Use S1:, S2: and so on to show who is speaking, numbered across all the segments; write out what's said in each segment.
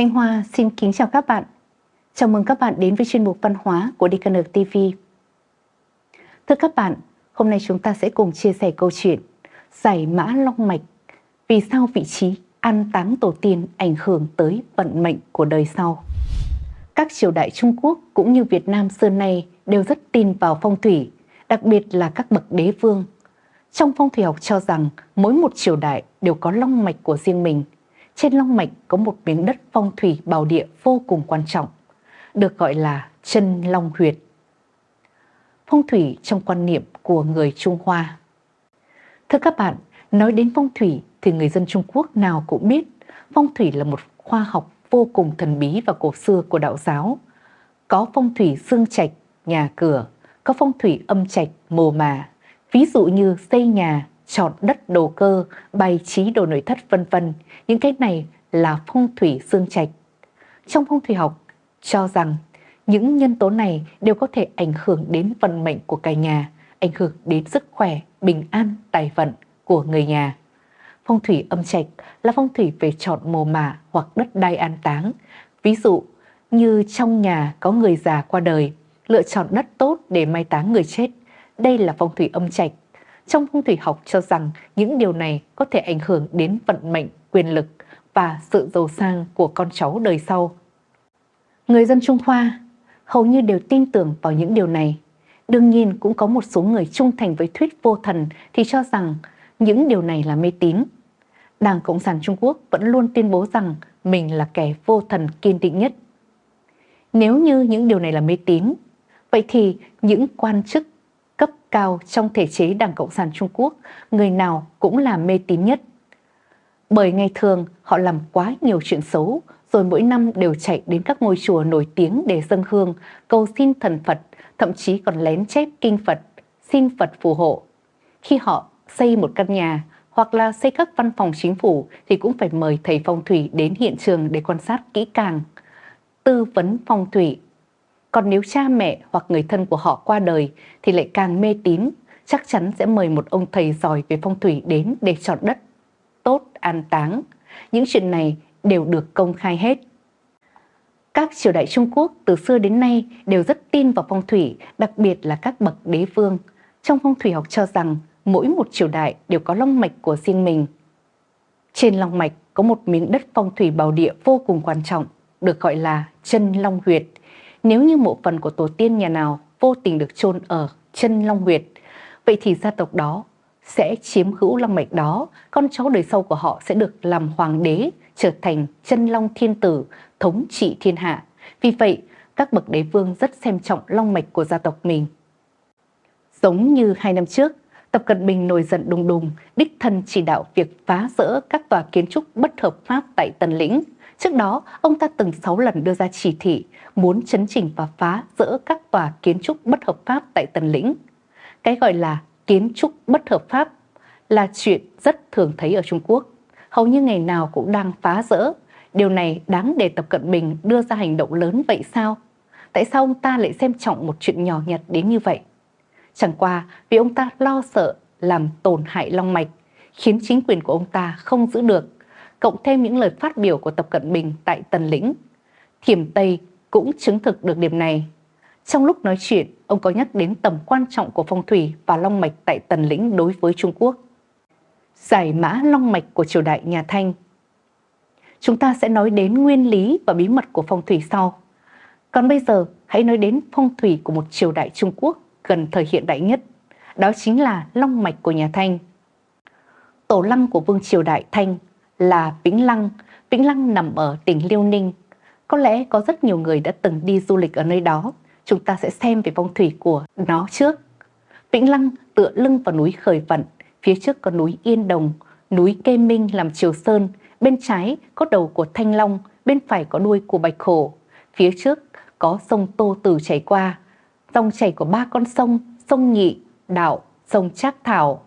S1: Thanh Hoa xin kính chào các bạn. Chào mừng các bạn đến với chuyên mục văn hóa của DKN TV. Thưa các bạn, hôm nay chúng ta sẽ cùng chia sẻ câu chuyện Giải mã long mạch Vì sao vị trí an táng tổ tiên ảnh hưởng tới vận mệnh của đời sau. Các triều đại Trung Quốc cũng như Việt Nam xưa nay đều rất tin vào phong thủy, đặc biệt là các bậc đế vương. Trong phong thủy học cho rằng mỗi một triều đại đều có long mạch của riêng mình – trên long mạch có một miếng đất phong thủy bảo địa vô cùng quan trọng, được gọi là chân long huyệt. Phong thủy trong quan niệm của người Trung Hoa Thưa các bạn, nói đến phong thủy thì người dân Trung Quốc nào cũng biết phong thủy là một khoa học vô cùng thần bí và cổ xưa của đạo giáo. Có phong thủy xương trạch, nhà cửa, có phong thủy âm trạch, mồ mà. Ví dụ như xây nhà, chọn đất đồ cơ, bày trí đồ nội thất vân vân. Những cái này là phong thủy xương trạch. Trong phong thủy học cho rằng những nhân tố này đều có thể ảnh hưởng đến vận mệnh của cả nhà, ảnh hưởng đến sức khỏe, bình an, tài vận của người nhà. Phong thủy âm trạch là phong thủy về chọn mồ mả hoặc đất đai an táng. Ví dụ như trong nhà có người già qua đời, lựa chọn đất tốt để mai táng người chết. Đây là phong thủy âm trạch trong phong thủy học cho rằng những điều này có thể ảnh hưởng đến vận mệnh, quyền lực và sự giàu sang của con cháu đời sau. Người dân Trung Hoa hầu như đều tin tưởng vào những điều này. Đương nhiên cũng có một số người trung thành với thuyết vô thần thì cho rằng những điều này là mê tín. Đảng Cộng sản Trung Quốc vẫn luôn tuyên bố rằng mình là kẻ vô thần kiên định nhất. Nếu như những điều này là mê tín, vậy thì những quan chức cấp cao trong thể chế Đảng Cộng sản Trung Quốc, người nào cũng là mê tín nhất. Bởi ngày thường họ làm quá nhiều chuyện xấu, rồi mỗi năm đều chạy đến các ngôi chùa nổi tiếng để dâng hương, cầu xin thần Phật, thậm chí còn lén chép kinh Phật, xin Phật phù hộ. Khi họ xây một căn nhà hoặc là xây các văn phòng chính phủ thì cũng phải mời thầy phong thủy đến hiện trường để quan sát kỹ càng, tư vấn phong thủy còn nếu cha mẹ hoặc người thân của họ qua đời thì lại càng mê tín, chắc chắn sẽ mời một ông thầy giỏi về phong thủy đến để chọn đất tốt an táng. Những chuyện này đều được công khai hết. Các triều đại Trung Quốc từ xưa đến nay đều rất tin vào phong thủy, đặc biệt là các bậc đế vương. Trong phong thủy học cho rằng mỗi một triều đại đều có long mạch của riêng mình. Trên long mạch có một miếng đất phong thủy bảo địa vô cùng quan trọng, được gọi là chân long huyệt. Nếu như mộ phần của tổ tiên nhà nào vô tình được chôn ở chân Long Huyệt, vậy thì gia tộc đó sẽ chiếm hữu long mạch đó, con cháu đời sau của họ sẽ được làm hoàng đế, trở thành chân long thiên tử, thống trị thiên hạ. Vì vậy, các bậc đế vương rất xem trọng long mạch của gia tộc mình. Giống như hai năm trước, Tập Cận Bình nổi giận đùng đùng, đích thân chỉ đạo việc phá rỡ các tòa kiến trúc bất hợp pháp tại Tân Lĩnh. Trước đó, ông ta từng 6 lần đưa ra chỉ thị muốn chấn chỉnh và phá rỡ các tòa kiến trúc bất hợp pháp tại Tần Lĩnh. Cái gọi là kiến trúc bất hợp pháp là chuyện rất thường thấy ở Trung Quốc. Hầu như ngày nào cũng đang phá rỡ. Điều này đáng để Tập Cận Bình đưa ra hành động lớn vậy sao? Tại sao ông ta lại xem trọng một chuyện nhỏ nhặt đến như vậy? Chẳng qua vì ông ta lo sợ làm tổn hại long mạch, khiến chính quyền của ông ta không giữ được, cộng thêm những lời phát biểu của Tập Cận Bình tại Tần Lĩnh. Thiểm Tây cũng chứng thực được điểm này. Trong lúc nói chuyện, ông có nhắc đến tầm quan trọng của phong thủy và long mạch tại Tần Lĩnh đối với Trung Quốc. Giải mã long mạch của triều đại nhà Thanh Chúng ta sẽ nói đến nguyên lý và bí mật của phong thủy sau. Còn bây giờ, hãy nói đến phong thủy của một triều đại Trung Quốc gần thời hiện đại nhất. Đó chính là long mạch của nhà Thanh. Tổ lăng của vương triều đại Thanh là Vĩnh Lăng. Vĩnh Lăng nằm ở tỉnh Liêu Ninh, có lẽ có rất nhiều người đã từng đi du lịch ở nơi đó. Chúng ta sẽ xem về phong thủy của nó trước. Vĩnh Lăng tựa lưng vào núi Khởi Vận, phía trước có núi Yên Đồng, núi Kê Minh làm Triều Sơn, bên trái có đầu của Thanh Long, bên phải có đuôi của Bạch Hổ. Phía trước có sông Tô Tử chảy qua, dòng chảy của ba con sông, sông Nhị, Đạo, sông Trác Thảo,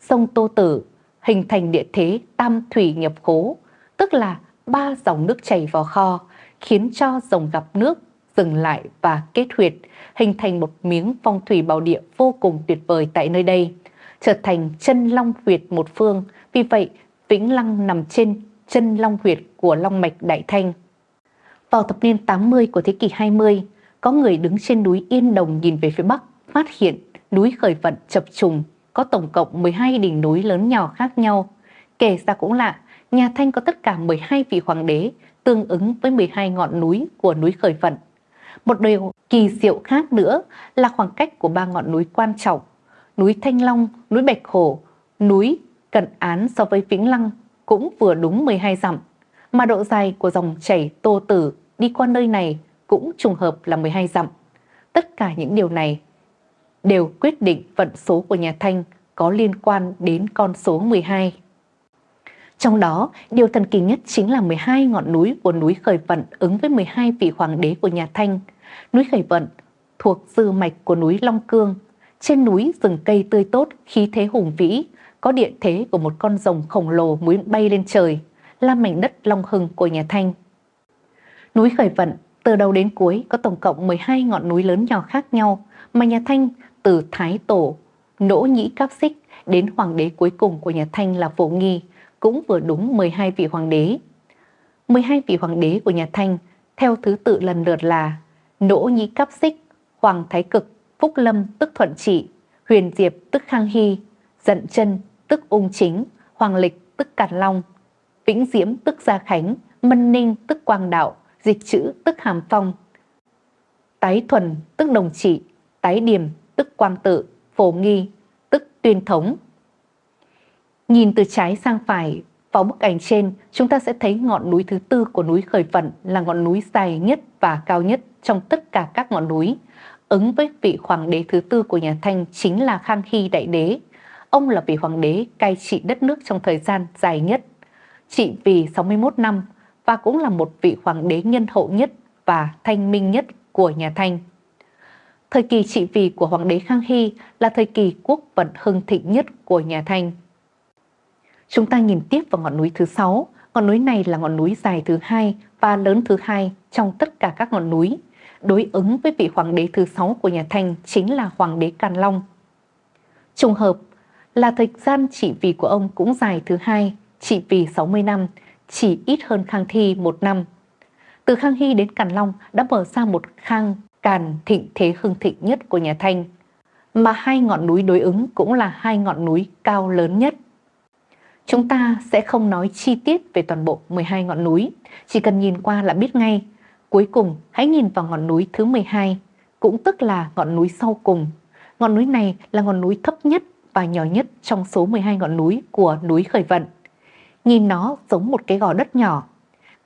S1: sông Tô Tử hình thành địa thế tam thủy nhập khố, tức là ba dòng nước chảy vào kho, khiến cho dòng gặp nước dừng lại và kết huyệt, hình thành một miếng phong thủy bảo địa vô cùng tuyệt vời tại nơi đây, trở thành chân long huyệt một phương. Vì vậy, Vĩnh Lăng nằm trên chân long huyệt của long mạch Đại Thanh. Vào thập niên 80 của thế kỷ 20, có người đứng trên núi Yên Đồng nhìn về phía Bắc, phát hiện núi khởi vận chập trùng, có tổng cộng 12 đỉnh núi lớn nhỏ khác nhau. Kể ra cũng lạ, nhà Thanh có tất cả 12 vị hoàng đế, tương ứng với 12 ngọn núi của núi khởi vận. Một điều kỳ diệu khác nữa là khoảng cách của ba ngọn núi quan trọng, núi Thanh Long, núi Bạch Hổ, núi Cận Án so với Vĩnh Lăng cũng vừa đúng 12 dặm, mà độ dài của dòng chảy Tô Tử đi qua nơi này cũng trùng hợp là 12 dặm. Tất cả những điều này đều quyết định vận số của nhà Thanh có liên quan đến con số 12. Trong đó, điều thần kỳ nhất chính là 12 ngọn núi của núi Khởi Vận ứng với 12 vị hoàng đế của nhà Thanh. Núi Khởi Vận thuộc dư mạch của núi Long Cương. Trên núi rừng cây tươi tốt, khí thế hùng vĩ, có địa thế của một con rồng khổng lồ muốn bay lên trời, là mảnh đất Long Hưng của nhà Thanh. Núi Khởi Vận từ đầu đến cuối có tổng cộng 12 ngọn núi lớn nhỏ khác nhau mà nhà Thanh từ Thái Tổ, Nỗ Nhĩ Cáp Xích đến hoàng đế cuối cùng của nhà Thanh là Phổ Nghi cũng vừa đúng 12 vị hoàng đế. 12 vị hoàng đế của nhà Thanh theo thứ tự lần lượt là Nỗ Nhĩ Cáp Xích, Hoàng Thái Cực, Phúc Lâm tức Thuận Trị, Huyền Diệp tức Khang Hy, Dận Chân tức Ung Chính, Hoàng Lịch tức Càn Long, Vĩnh Diễm tức Gia Khánh, Mân Ninh tức Quang Đạo, Dịch Chữ tức Hàm Phong, Tái Thuần tức Đồng Trị, Tái Điềm tức Quang Tự, Phổ Nghi tức Tuyên Thống. Nhìn từ trái sang phải, vào bức ảnh trên, chúng ta sẽ thấy ngọn núi thứ tư của núi Khởi Vận là ngọn núi dài nhất và cao nhất trong tất cả các ngọn núi. Ứng với vị hoàng đế thứ tư của nhà Thanh chính là Khang Hy Đại Đế. Ông là vị hoàng đế cai trị đất nước trong thời gian dài nhất, trị vì 61 năm và cũng là một vị hoàng đế nhân hậu nhất và thanh minh nhất của nhà Thanh. Thời kỳ trị vì của hoàng đế Khang Hy là thời kỳ quốc vận hưng thịnh nhất của nhà Thanh. Chúng ta nhìn tiếp vào ngọn núi thứ sáu. Ngọn núi này là ngọn núi dài thứ hai và lớn thứ hai trong tất cả các ngọn núi. Đối ứng với vị hoàng đế thứ sáu của nhà Thanh chính là hoàng đế Càn Long. Trùng hợp là thời gian trị vì của ông cũng dài thứ hai, trị vì 60 năm, chỉ ít hơn Khang Thi một năm. Từ Khang Hy đến Càn Long đã mở ra một khang càn thịnh thế hưng thịnh nhất của nhà Thanh, mà hai ngọn núi đối ứng cũng là hai ngọn núi cao lớn nhất. Chúng ta sẽ không nói chi tiết về toàn bộ 12 ngọn núi, chỉ cần nhìn qua là biết ngay. Cuối cùng, hãy nhìn vào ngọn núi thứ 12, cũng tức là ngọn núi sau cùng. Ngọn núi này là ngọn núi thấp nhất và nhỏ nhất trong số 12 ngọn núi của núi Khởi Vận. Nhìn nó giống một cái gò đất nhỏ.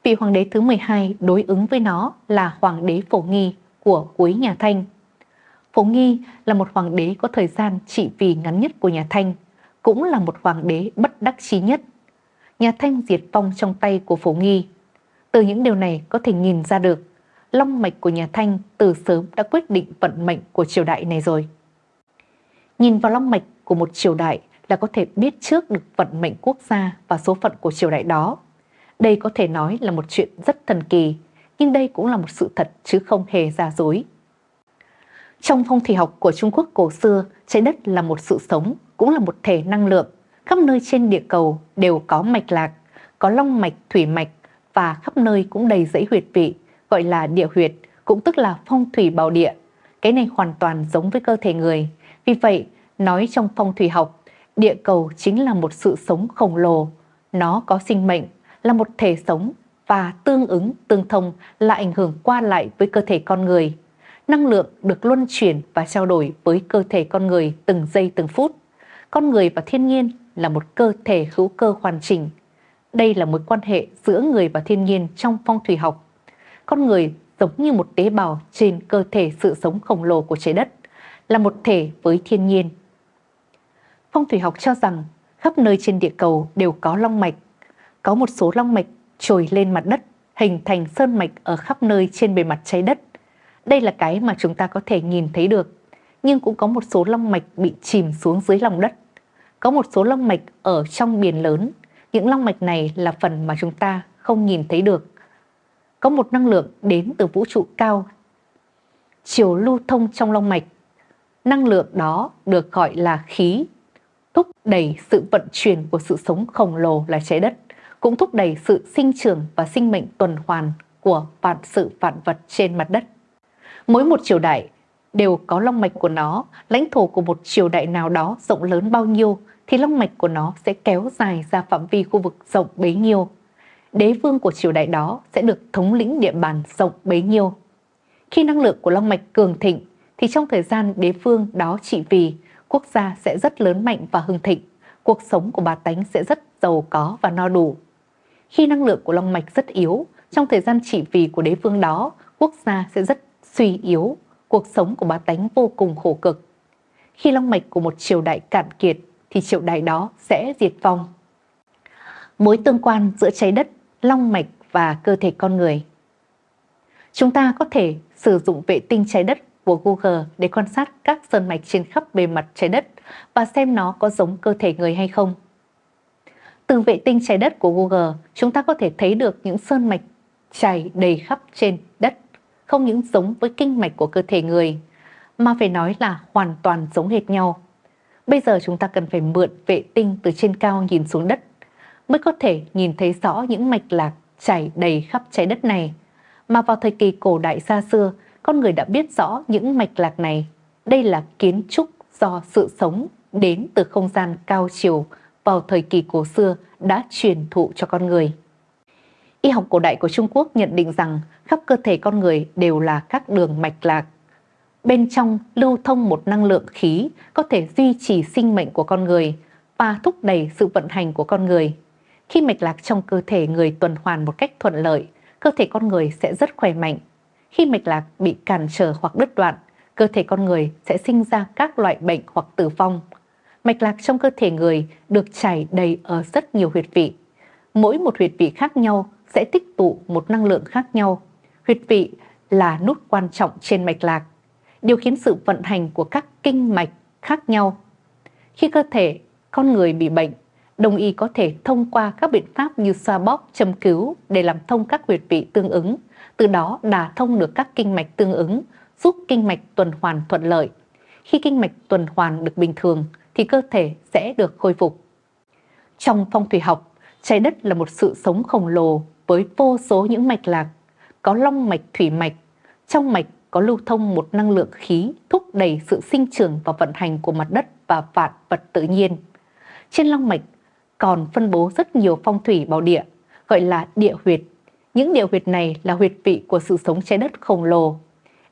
S1: Vị hoàng đế thứ 12 đối ứng với nó là hoàng đế Phổ Nghi của cuối nhà Thanh. Phổ Nghi là một hoàng đế có thời gian trị vì ngắn nhất của nhà Thanh, cũng là một hoàng đế bất đắc chí nhất. Nhà Thanh diệt vong trong tay của Phổ Nghi. Từ những điều này có thể nhìn ra được, long mạch của nhà Thanh từ sớm đã quyết định vận mệnh của triều đại này rồi. Nhìn vào long mạch của một triều đại là có thể biết trước được vận mệnh quốc gia và số phận của triều đại đó. Đây có thể nói là một chuyện rất thần kỳ, nhưng đây cũng là một sự thật chứ không hề giả dối. Trong phong thủy học của Trung Quốc cổ xưa, trái đất là một sự sống, cũng là một thể năng lượng. Khắp nơi trên địa cầu đều có mạch lạc, có long mạch, thủy mạch và khắp nơi cũng đầy dãy huyệt vị, gọi là địa huyệt, cũng tức là phong thủy bảo địa. Cái này hoàn toàn giống với cơ thể người. Vì vậy, nói trong phong thủy học, địa cầu chính là một sự sống khổng lồ. Nó có sinh mệnh, là một thể sống và tương ứng, tương thông là ảnh hưởng qua lại với cơ thể con người. Năng lượng được luân chuyển và trao đổi với cơ thể con người từng giây từng phút. Con người và thiên nhiên là một cơ thể hữu cơ hoàn chỉnh. Đây là mối quan hệ giữa người và thiên nhiên trong phong thủy học. Con người giống như một tế bào trên cơ thể sự sống khổng lồ của trái đất, là một thể với thiên nhiên. Phong thủy học cho rằng khắp nơi trên địa cầu đều có long mạch. Có một số long mạch trồi lên mặt đất, hình thành sơn mạch ở khắp nơi trên bề mặt trái đất. Đây là cái mà chúng ta có thể nhìn thấy được, nhưng cũng có một số long mạch bị chìm xuống dưới lòng đất. Có một số long mạch ở trong biển lớn, những long mạch này là phần mà chúng ta không nhìn thấy được. Có một năng lượng đến từ vũ trụ cao, chiều lưu thông trong long mạch. Năng lượng đó được gọi là khí, thúc đẩy sự vận chuyển của sự sống khổng lồ là trái đất cũng thúc đẩy sự sinh trưởng và sinh mệnh tuần hoàn của vạn sự vạn vật trên mặt đất. Mỗi một triều đại đều có long mạch của nó, lãnh thổ của một triều đại nào đó rộng lớn bao nhiêu thì long mạch của nó sẽ kéo dài ra phạm vi khu vực rộng bấy nhiêu. Đế vương của triều đại đó sẽ được thống lĩnh địa bàn rộng bấy nhiêu. Khi năng lượng của long mạch cường thịnh thì trong thời gian đế vương đó trị vì, quốc gia sẽ rất lớn mạnh và hưng thịnh, cuộc sống của bà tánh sẽ rất giàu có và no đủ. Khi năng lượng của long mạch rất yếu, trong thời gian trị vì của đế vương đó, quốc gia sẽ rất suy yếu, cuộc sống của bà tánh vô cùng khổ cực. Khi long mạch của một triều đại cạn kiệt thì triều đại đó sẽ diệt vong. Mối tương quan giữa trái đất, long mạch và cơ thể con người. Chúng ta có thể sử dụng vệ tinh trái đất của Google để quan sát các sơn mạch trên khắp bề mặt trái đất và xem nó có giống cơ thể người hay không. Từ vệ tinh trái đất của Google, chúng ta có thể thấy được những sơn mạch chảy đầy khắp trên đất, không những giống với kinh mạch của cơ thể người, mà phải nói là hoàn toàn giống hệt nhau. Bây giờ chúng ta cần phải mượn vệ tinh từ trên cao nhìn xuống đất, mới có thể nhìn thấy rõ những mạch lạc chảy đầy khắp trái đất này. Mà vào thời kỳ cổ đại xa xưa, con người đã biết rõ những mạch lạc này. Đây là kiến trúc do sự sống đến từ không gian cao chiều vào thời kỳ cổ xưa đã truyền thụ cho con người. Y học cổ đại của Trung Quốc nhận định rằng khắp cơ thể con người đều là các đường mạch lạc. Bên trong lưu thông một năng lượng khí có thể duy trì sinh mệnh của con người và thúc đẩy sự vận hành của con người. Khi mạch lạc trong cơ thể người tuần hoàn một cách thuận lợi, cơ thể con người sẽ rất khỏe mạnh. Khi mạch lạc bị cản trở hoặc đứt đoạn, cơ thể con người sẽ sinh ra các loại bệnh hoặc tử vong. Mạch lạc trong cơ thể người được chảy đầy ở rất nhiều huyệt vị. Mỗi một huyệt vị khác nhau sẽ tích tụ một năng lượng khác nhau. Huyệt vị là nút quan trọng trên mạch lạc, điều khiến sự vận hành của các kinh mạch khác nhau. Khi cơ thể con người bị bệnh, đồng y có thể thông qua các biện pháp như xoa bóp, châm cứu để làm thông các huyệt vị tương ứng, từ đó đả thông được các kinh mạch tương ứng, giúp kinh mạch tuần hoàn thuận lợi. Khi kinh mạch tuần hoàn được bình thường thì cơ thể sẽ được khôi phục. Trong phong thủy học, trái đất là một sự sống khổng lồ với vô số những mạch lạc, có long mạch thủy mạch, trong mạch có lưu thông một năng lượng khí thúc đẩy sự sinh trưởng và vận hành của mặt đất và vạn vật tự nhiên. Trên long mạch còn phân bố rất nhiều phong thủy bảo địa, gọi là địa huyệt. Những địa huyệt này là huyệt vị của sự sống trái đất khổng lồ.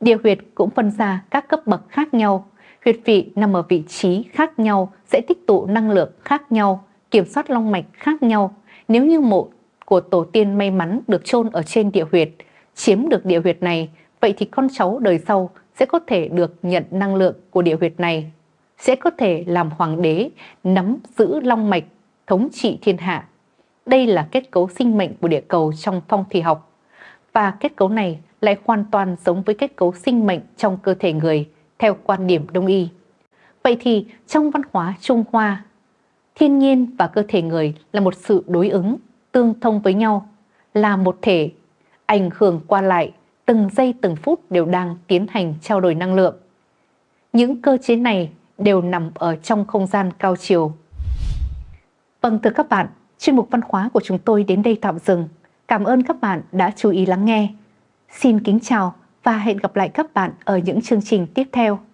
S1: Địa huyệt cũng phân ra các cấp bậc khác nhau. Huyệt vị nằm ở vị trí khác nhau sẽ tích tụ năng lượng khác nhau, kiểm soát long mạch khác nhau. Nếu như mộ của tổ tiên may mắn được chôn ở trên địa huyệt, chiếm được địa huyệt này, vậy thì con cháu đời sau sẽ có thể được nhận năng lượng của địa huyệt này, sẽ có thể làm hoàng đế, nắm giữ long mạch, thống trị thiên hạ. Đây là kết cấu sinh mệnh của địa cầu trong phong thủy học. Và kết cấu này lại hoàn toàn giống với kết cấu sinh mệnh trong cơ thể người theo quan điểm đông y. Vậy thì trong văn hóa Trung Hoa, thiên nhiên và cơ thể người là một sự đối ứng tương thông với nhau, là một thể, ảnh hưởng qua lại, từng giây từng phút đều đang tiến hành trao đổi năng lượng. Những cơ chế này đều nằm ở trong không gian cao chiều. Vâng thưa các bạn, chuyên mục văn hóa của chúng tôi đến đây tạm dừng. Cảm ơn các bạn đã chú ý lắng nghe. Xin kính chào và hẹn gặp lại các bạn ở những chương trình tiếp theo.